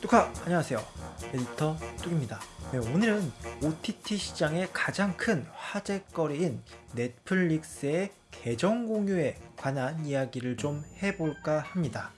뚜카 안녕하세요. 에디터 뚝입니다. 네, 오늘은 OTT 시장의 가장 큰 화제거리인 넷플릭스의 계정 공유에 관한 이야기를 좀 해볼까 합니다.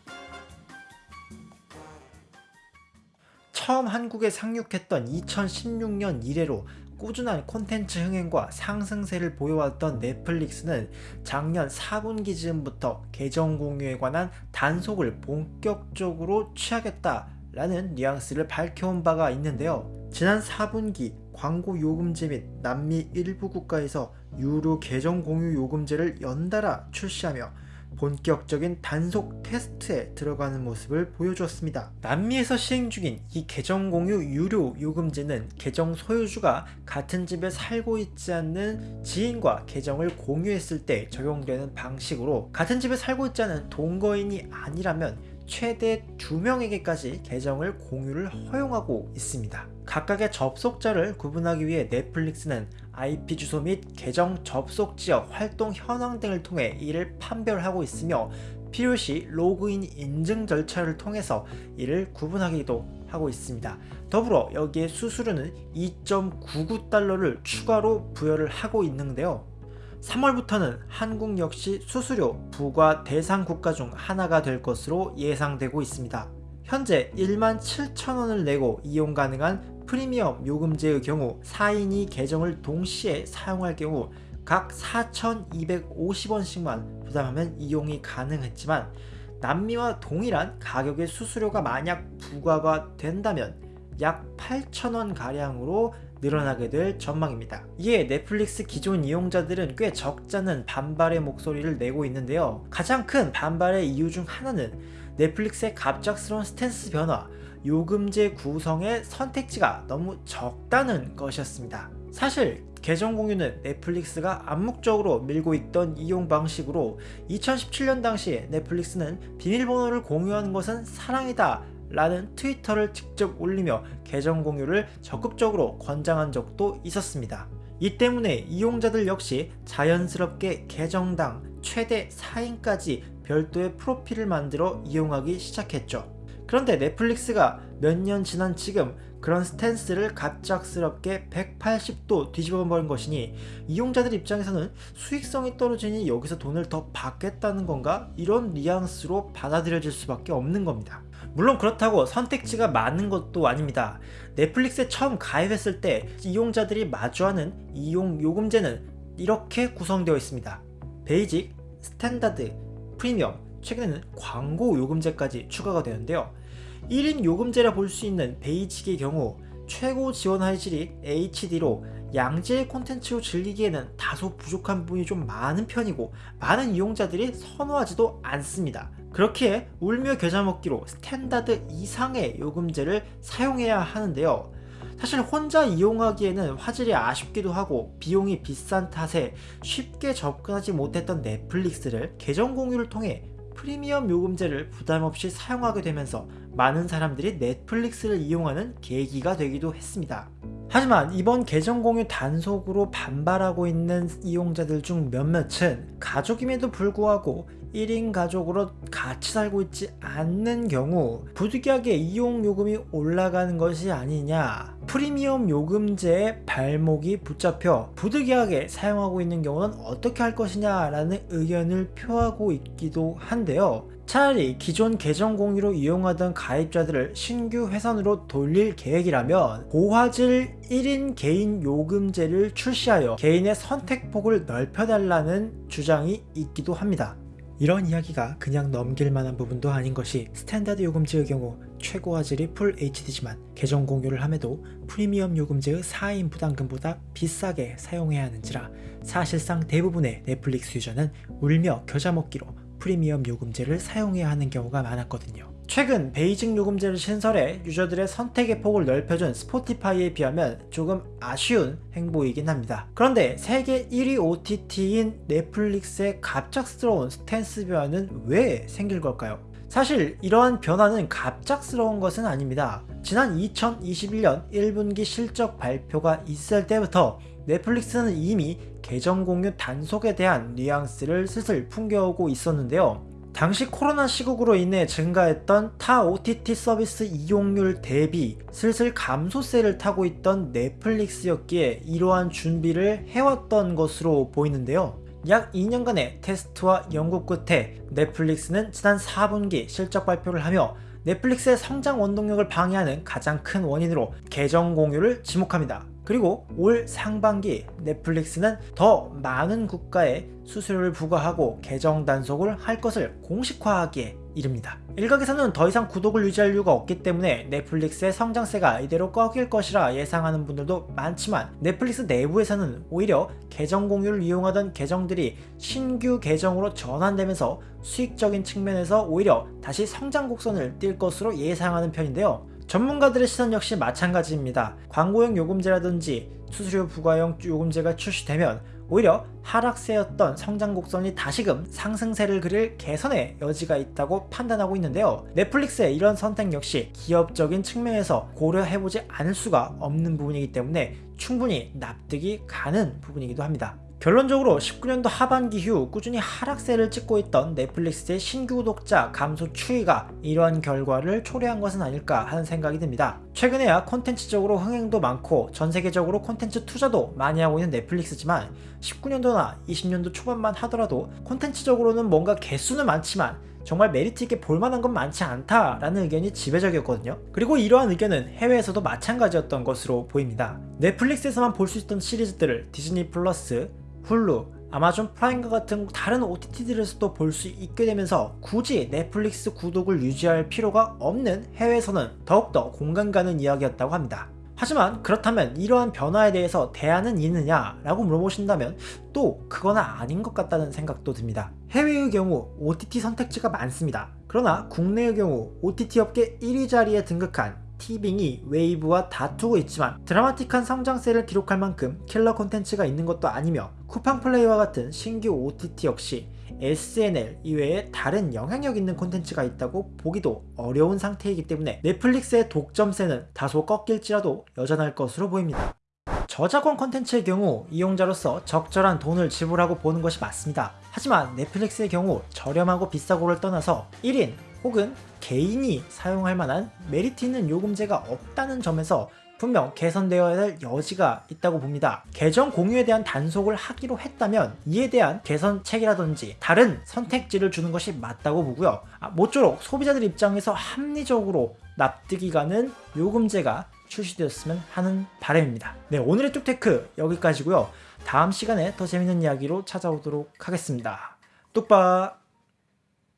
처음 한국에 상륙했던 2016년 이래로 꾸준한 콘텐츠 흥행과 상승세를 보여왔던 넷플릭스는 작년 4분기 즈음부터 계정 공유에 관한 단속을 본격적으로 취하겠다 라는 뉘앙스를 밝혀온 바가 있는데요. 지난 4분기 광고 요금제 및 남미 일부 국가에서 유료 계정 공유 요금제를 연달아 출시하며 본격적인 단속 테스트에 들어가는 모습을 보여주었습니다. 남미에서 시행 중인 이 계정 공유 유료 요금제는 계정 소유주가 같은 집에 살고 있지 않는 지인과 계정을 공유했을 때 적용되는 방식으로 같은 집에 살고 있지 않은 동거인이 아니라면 최대 2명에게까지 계정을 공유를 허용하고 있습니다. 각각의 접속자를 구분하기 위해 넷플릭스는 IP 주소 및 계정 접속 지역, 활동 현황 등을 통해 이를 판별하고 있으며 필요시 로그인 인증 절차를 통해서 이를 구분하기도 하고 있습니다. 더불어 여기에 수수료는 2.99달러를 추가로 부여를 하고 있는데요. 3월부터는 한국 역시 수수료 부과 대상 국가 중 하나가 될 것으로 예상되고 있습니다. 현재 1만 7천원을 내고 이용 가능한 프리미엄 요금제의 경우 4인이 계정을 동시에 사용할 경우 각 4,250원씩만 부담하면 이용이 가능했지만 남미와 동일한 가격의 수수료가 만약 부과가 된다면 약 8,000원 가량으로 늘어나게 될 전망입니다. 이에 넷플릭스 기존 이용자들은 꽤 적잖은 반발의 목소리를 내고 있는데요. 가장 큰 반발의 이유 중 하나는 넷플릭스의 갑작스러운 스탠스 변화, 요금제 구성의 선택지가 너무 적다는 것이었습니다. 사실 계정 공유는 넷플릭스가 암묵적으로 밀고 있던 이용 방식으로 2017년 당시 넷플릭스는 비밀번호를 공유하는 것은 사랑이다 라는 트위터를 직접 올리며 계정 공유를 적극적으로 권장한 적도 있었습니다. 이 때문에 이용자들 역시 자연스럽게 계정당 최대 4인까지 별도의 프로필을 만들어 이용하기 시작했죠. 그런데 넷플릭스가 몇 년 지난 지금 그런 스탠스를 갑작스럽게 180도 뒤집어 버린 것이니 이용자들 입장에서는 수익성이 떨어지니 여기서 돈을 더 받겠다는 건가? 이런 뉘앙스로 받아들여질 수밖에 없는 겁니다. 물론 그렇다고 선택지가 많은 것도 아닙니다. 넷플릭스에 처음 가입했을 때 이용자들이 마주하는 이용 요금제는 이렇게 구성되어 있습니다. Basic, Standard, 프리미엄, 최근에는 광고 요금제까지 추가가 되는데요. 1인 요금제라 볼 수 있는 Basic의 경우 최고 지원 화질이 HD로 양질의 콘텐츠로 즐기기에는 다소 부족한 부분이 좀 많은 편이고 많은 이용자들이 선호하지도 않습니다. 그렇기에 울며 겨자 먹기로 Standard 이상의 요금제를 사용해야 하는데요. 사실 혼자 이용하기에는 화질이 아쉽기도 하고 비용이 비싼 탓에 쉽게 접근하지 못했던 넷플릭스를 계정 공유를 통해 프리미엄 요금제를 부담없이 사용하게 되면서 많은 사람들이 넷플릭스를 이용하는 계기가 되기도 했습니다. 하지만 이번 계정 공유 단속으로 반발하고 있는 이용자들 중 몇몇은 가족임에도 불구하고 1인 가족으로 같이 살고 있지 않는 경우 부득이하게 이용 요금이 올라가는 것이 아니냐 프리미엄 요금제에 발목이 붙잡혀 부득이하게 사용하고 있는 경우는 어떻게 할 것이냐 라는 의견을 표하고 있기도 한데요 차라리 기존 계정 공유로 이용하던 가입자들을 신규 회선으로 돌릴 계획이라면 고화질 1인 개인 요금제를 출시하여 개인의 선택폭을 넓혀달라는 주장이 있기도 합니다. 이런 이야기가 그냥 넘길 만한 부분도 아닌 것이 Standard 요금제의 경우 최고 화질이 full HD지만 계정 공유를 함에도 프리미엄 요금제의 4인 부담금보다 비싸게 사용해야 하는지라 사실상 대부분의 넷플릭스 user는 울며 겨자 먹기로 프리미엄 요금제를 사용해야 하는 경우가 많았거든요. 최근 Basic 요금제를 신설해 user들의 선택의 폭을 넓혀준 스포티파이에 비하면 조금 아쉬운 행보이긴 합니다. 그런데 세계 1위 OTT인 넷플릭스의 갑작스러운 스탠스 변화는 왜 생긴 걸까요? 사실 이러한 변화는 갑작스러운 것은 아닙니다. 지난 2021년 1분기 실적 발표가 있을 때부터 넷플릭스는 이미 계정 공유 단속에 대한 뉘앙스를 슬슬 풍겨오고 있었는데요. 당시 코로나 시국으로 인해 증가했던 타 OTT 서비스 이용률 대비 슬슬 감소세를 타고 있던 넷플릭스였기에 이러한 준비를 해왔던 것으로 보이는데요. 약 2년간의 테스트와 연구 끝에 넷플릭스는 지난 4분기 실적 발표를 하며 넷플릭스의 성장 원동력을 방해하는 가장 큰 원인으로 계정 공유를 지목합니다. 그리고 올 상반기 넷플릭스는 더 많은 국가에 수수료를 부과하고 계정 단속을 할 것을 공식화하기에 이릅니다. 일각에서는 더 이상 구독을 유지할 이유가 없기 때문에 넷플릭스의 성장세가 이대로 꺾일 것이라 예상하는 분들도 많지만 넷플릭스 내부에서는 오히려 계정 공유를 이용하던 계정들이 신규 계정으로 전환되면서 수익적인 측면에서 오히려 다시 성장 곡선을 띌 것으로 예상하는 편인데요. 전문가들의 시선 역시 마찬가지입니다. 광고용 요금제라든지 수수료 부과용 요금제가 출시되면 오히려 하락세였던 성장 곡선이 다시금 상승세를 그릴 개선의 여지가 있다고 판단하고 있는데요. 넷플릭스의 이런 선택 역시 기업적인 측면에서 고려해보지 않을 수가 없는 부분이기 때문에 충분히 납득이 가는 부분이기도 합니다. 결론적으로 19년도 하반기 이후 꾸준히 하락세를 찍고 있던 넷플릭스의 신규 구독자 감소 추이가 이러한 결과를 초래한 것은 아닐까 하는 생각이 듭니다. 최근에야 콘텐츠적으로 흥행도 많고 전세계적으로 콘텐츠 투자도 많이 하고 있는 넷플릭스지만 19년도나 20년도 초반만 하더라도 콘텐츠적으로는 뭔가 개수는 많지만 정말 메리트 있게 볼만한 건 많지 않다라는 의견이 지배적이었거든요. 그리고 이러한 의견은 해외에서도 마찬가지였던 것으로 보입니다. 넷플릭스에서만 볼 수 있던 시리즈들을 디즈니 플러스, 훌루, 아마존 프라임과 같은 다른 OTT들에서도 볼 수 있게 되면서 굳이 넷플릭스 구독을 유지할 필요가 없는 해외에서는 더욱더 공감 가는 이야기였다고 합니다. 하지만 그렇다면 이러한 변화에 대해서 대안은 있느냐 라고 물어보신다면 또 그건 아닌 것 같다는 생각도 듭니다. 해외의 경우 OTT 선택지가 많습니다. 그러나 국내의 경우 OTT 업계 1위 자리에 등극한 티빙이 웨이브와 다투고 있지만 드라마틱한 성장세를 기록할 만큼 킬러 콘텐츠가 있는 것도 아니며 쿠팡 플레이와 같은 신규 OTT 역시 SNL 이외에 다른 영향력 있는 콘텐츠가 있다고 보기도 어려운 상태이기 때문에 넷플릭스의 독점세는 다소 꺾일지라도 여전할 것으로 보입니다. 저작권 콘텐츠의 경우 이용자로서 적절한 돈을 지불하고 보는 것이 맞습니다. 하지만 넷플릭스의 경우 저렴하고 비싸고를 떠나서 1인 혹은 개인이 사용할 만한 메리트 있는 요금제가 없다는 점에서 분명 개선되어야 할 여지가 있다고 봅니다. 계정 공유에 대한 단속을 하기로 했다면 이에 대한 개선책이라든지 다른 선택지를 주는 것이 맞다고 보고요. 아, 모쪼록 소비자들 입장에서 합리적으로 납득이 가는 요금제가 출시되었으면 하는 바람입니다. 네 오늘의 뚝테크 여기까지고요. 다음 시간에 더 재밌는 이야기로 찾아오도록 하겠습니다. 뚝바